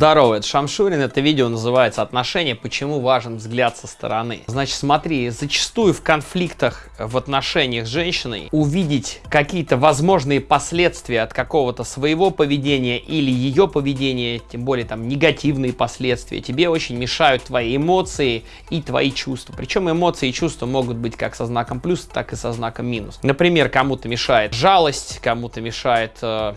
Здорово, это Шамшурин, это видео называется «Отношения. Почему важен взгляд со стороны». Значит, смотри, зачастую в конфликтах в отношениях с женщиной увидеть какие-то возможные последствия от какого-то своего поведения или ее поведения, тем более там негативные последствия, тебе очень мешают твои эмоции и твои чувства. Причем эмоции и чувства могут быть как со знаком плюс, так и со знаком минус. Например, кому-то мешает жалость, кому-то мешает э,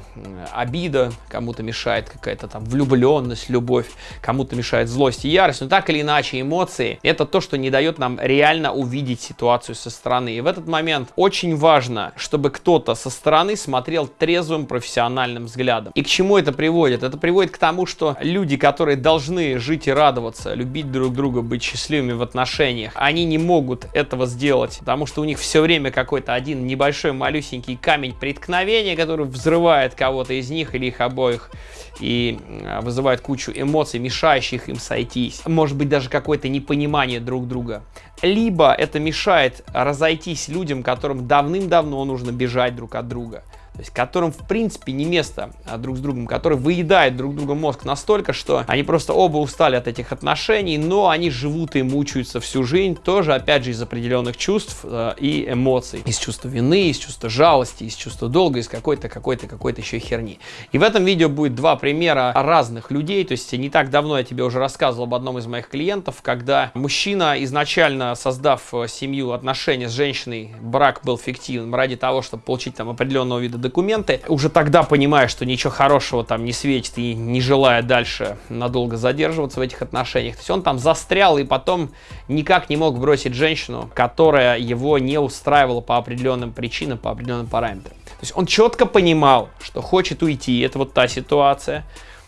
обида, кому-то мешает какая-то там влюбленность, любовь, кому-то мешает злость и ярость. Но так или иначе эмоции это то, что не дает нам реально увидеть ситуацию со стороны. И в этот момент очень важно, чтобы кто-то со стороны смотрел трезвым профессиональным взглядом. И к чему это приводит? Это приводит к тому, что люди, которые должны жить и радоваться, любить друг друга, быть счастливыми в отношениях, они не могут этого сделать, потому что у них все время какой-то один небольшой малюсенький камень преткновения, который взрывает кого-то из них или их обоих и вызывает кучу эмоций, мешающих им сойтись. Может быть даже какое-то непонимание друг друга. Либо это мешает разойтись людям, которым давным-давно нужно бежать друг от друга то есть которым в принципе не место а, друг с другом, которые выедают друг друга мозг настолько, что они просто оба устали от этих отношений, но они живут и мучаются всю жизнь, тоже опять же из определенных чувств э, и эмоций, из чувства вины, из чувства жалости, из чувства долга, из какой-то, какой-то, какой-то еще херни. И в этом видео будет два примера разных людей, то есть не так давно я тебе уже рассказывал об одном из моих клиентов, когда мужчина изначально создав э, семью, отношения с женщиной, брак был фиктивным ради того, чтобы получить там определенного вида документы, уже тогда понимая, что ничего хорошего там не светит и не желая дальше надолго задерживаться в этих отношениях. То есть он там застрял и потом никак не мог бросить женщину, которая его не устраивала по определенным причинам, по определенным параметрам. То есть он четко понимал, что хочет уйти, это вот та ситуация,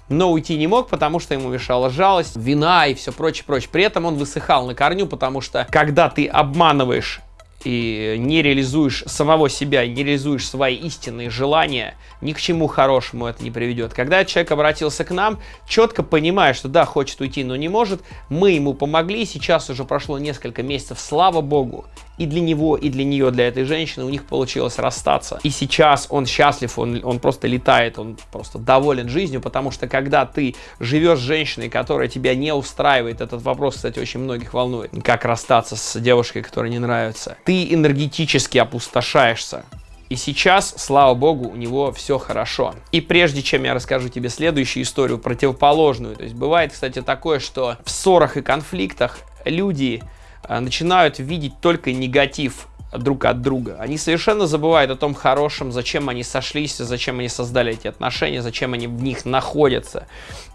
но уйти не мог, потому что ему мешала жалость, вина и все прочее, прочее. При этом он высыхал на корню, потому что когда ты обманываешь и не реализуешь самого себя, не реализуешь свои истинные желания, ни к чему хорошему это не приведет. Когда человек обратился к нам, четко понимая, что да, хочет уйти, но не может, мы ему помогли, сейчас уже прошло несколько месяцев, слава богу, и для него, и для нее, для этой женщины у них получилось расстаться. И сейчас он счастлив, он, он просто летает, он просто доволен жизнью, потому что когда ты живешь с женщиной, которая тебя не устраивает, этот вопрос, кстати, очень многих волнует, как расстаться с девушкой, которая не нравится, ты энергетически опустошаешься. И сейчас, слава богу, у него все хорошо. И прежде чем я расскажу тебе следующую историю, противоположную, то есть бывает, кстати, такое, что в ссорах и конфликтах люди начинают видеть только негатив друг от друга. Они совершенно забывают о том хорошем, зачем они сошлись, зачем они создали эти отношения, зачем они в них находятся.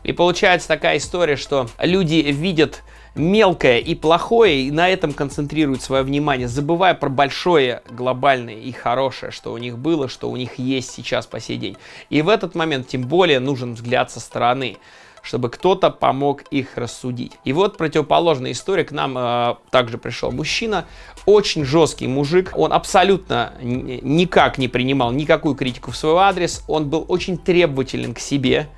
И получается такая история, что люди видят мелкое и плохое, и на этом концентрируют свое внимание, забывая про большое, глобальное и хорошее, что у них было, что у них есть сейчас по сей день. И в этот момент тем более нужен взгляд со стороны чтобы кто-то помог их рассудить. И вот противоположная история, к нам э, также пришел мужчина, очень жесткий мужик, он абсолютно никак не принимал никакую критику в свой адрес, он был очень требователен к себе,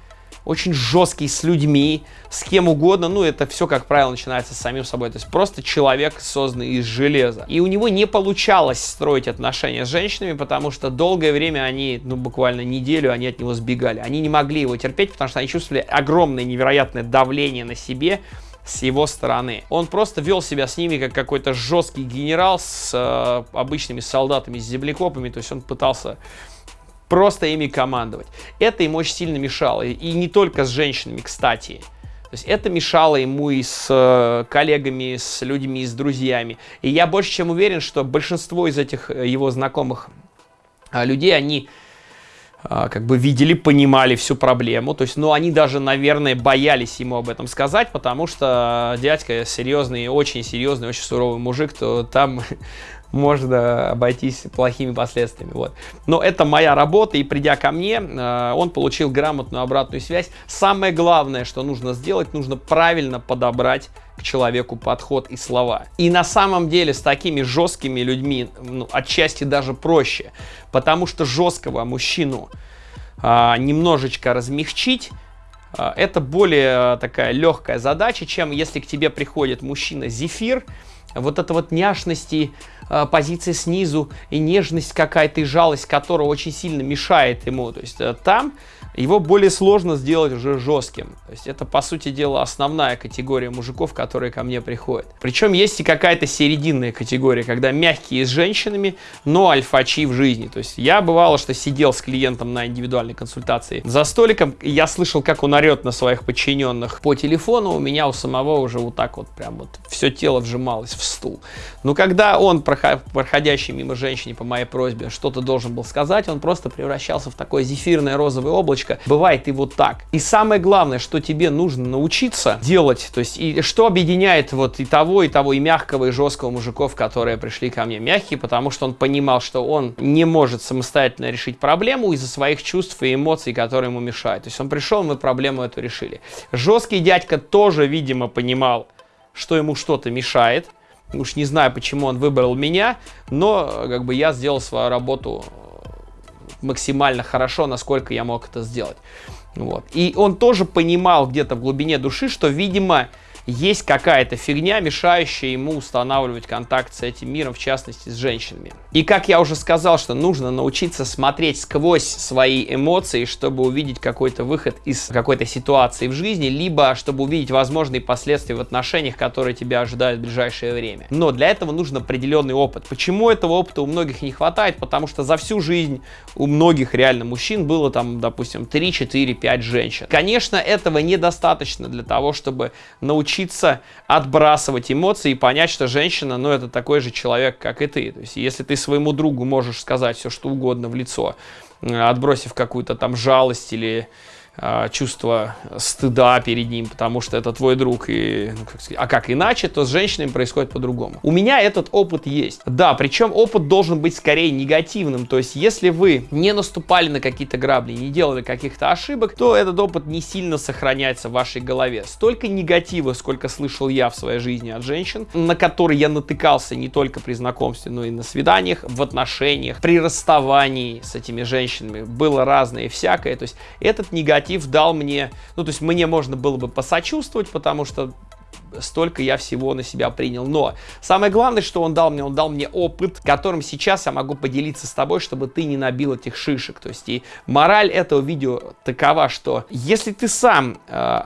очень жесткий с людьми, с кем угодно, ну, это все, как правило, начинается с самим собой, то есть просто человек, созданный из железа. И у него не получалось строить отношения с женщинами, потому что долгое время они, ну, буквально неделю, они от него сбегали. Они не могли его терпеть, потому что они чувствовали огромное невероятное давление на себе, с его стороны. Он просто вел себя с ними как какой-то жесткий генерал с э, обычными солдатами, с землекопами, то есть он пытался просто ими командовать. Это ему очень сильно мешало. И не только с женщинами, кстати. То есть это мешало ему и с э, коллегами, с людьми, с друзьями. И я больше чем уверен, что большинство из этих э, его знакомых э, людей, они как бы видели, понимали всю проблему. То есть, ну, они даже, наверное, боялись ему об этом сказать, потому что дядька серьезный, очень серьезный, очень суровый мужик, то там можно обойтись плохими последствиями. Вот. Но это моя работа, и придя ко мне, э, он получил грамотную обратную связь. Самое главное, что нужно сделать, нужно правильно подобрать к человеку подход и слова. И на самом деле с такими жесткими людьми ну, отчасти даже проще, потому что жесткого мужчину а, немножечко размягчить, это более такая легкая задача, чем если к тебе приходит мужчина зефир, вот эта вот няшности, э, позиция снизу и нежность какая-то и жалость, которая очень сильно мешает ему. То есть э, там его более сложно сделать уже жестким. То есть это, по сути дела, основная категория мужиков, которые ко мне приходят. Причем есть и какая-то серединная категория, когда мягкие с женщинами, но альфачи в жизни. То есть я бывало, что сидел с клиентом на индивидуальной консультации за столиком, и я слышал, как он орет на своих подчиненных по телефону, у меня у самого уже вот так вот прям вот все тело вжималось в стул. Но когда он, проходящий мимо женщине по моей просьбе, что-то должен был сказать, он просто превращался в такое зефирное розовое облачко, точка. Бывает и вот так. И самое главное, что тебе нужно научиться делать, то есть и что объединяет вот и того, и того, и мягкого, и жесткого мужиков, которые пришли ко мне. Мягкий, потому что он понимал, что он не может самостоятельно решить проблему из-за своих чувств и эмоций, которые ему мешают. То есть он пришел, мы проблему эту решили. Жесткий дядька тоже, видимо, понимал, что ему что-то мешает. Уж не знаю, почему он выбрал меня, но как бы я сделал свою работу максимально хорошо, насколько я мог это сделать. Вот. И он тоже понимал где-то в глубине души, что, видимо, есть какая-то фигня, мешающая ему устанавливать контакт с этим миром, в частности с женщинами. И как я уже сказал, что нужно научиться смотреть сквозь свои эмоции, чтобы увидеть какой-то выход из какой-то ситуации в жизни, либо чтобы увидеть возможные последствия в отношениях, которые тебя ожидают в ближайшее время. Но для этого нужен определенный опыт. Почему этого опыта у многих не хватает? Потому что за всю жизнь у многих реально мужчин было там, допустим, 3, 4, 5 женщин. Конечно, этого недостаточно для того, чтобы научиться научиться отбрасывать эмоции и понять, что женщина, ну, это такой же человек, как и ты. То есть, если ты своему другу можешь сказать все, что угодно в лицо, отбросив какую-то там жалость или чувство стыда перед ним, потому что это твой друг, и, ну, как сказать, а как иначе, то с женщинами происходит по-другому. У меня этот опыт есть. Да, причем опыт должен быть скорее негативным, то есть если вы не наступали на какие-то грабли, не делали каких-то ошибок, то этот опыт не сильно сохраняется в вашей голове. Столько негатива, сколько слышал я в своей жизни от женщин, на которые я натыкался не только при знакомстве, но и на свиданиях, в отношениях, при расставании с этими женщинами, было разное и всякое, то есть этот негатив негатив дал мне, ну, то есть мне можно было бы посочувствовать, потому что столько я всего на себя принял. Но самое главное, что он дал мне, он дал мне опыт, которым сейчас я могу поделиться с тобой, чтобы ты не набил этих шишек. То есть и мораль этого видео такова, что если ты сам, э,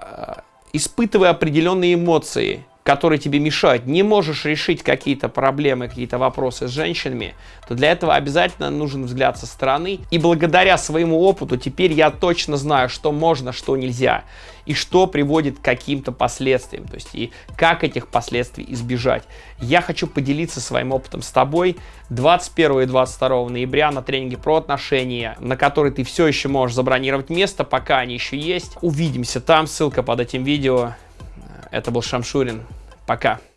испытывая определенные эмоции, которые тебе мешают, не можешь решить какие-то проблемы, какие-то вопросы с женщинами, то для этого обязательно нужен взгляд со стороны. И благодаря своему опыту теперь я точно знаю, что можно, что нельзя. И что приводит к каким-то последствиям. То есть и как этих последствий избежать. Я хочу поделиться своим опытом с тобой 21 и 22 ноября на тренинге про отношения, на который ты все еще можешь забронировать место, пока они еще есть. Увидимся там, ссылка под этим видео. Это был Шамшурин. Пока.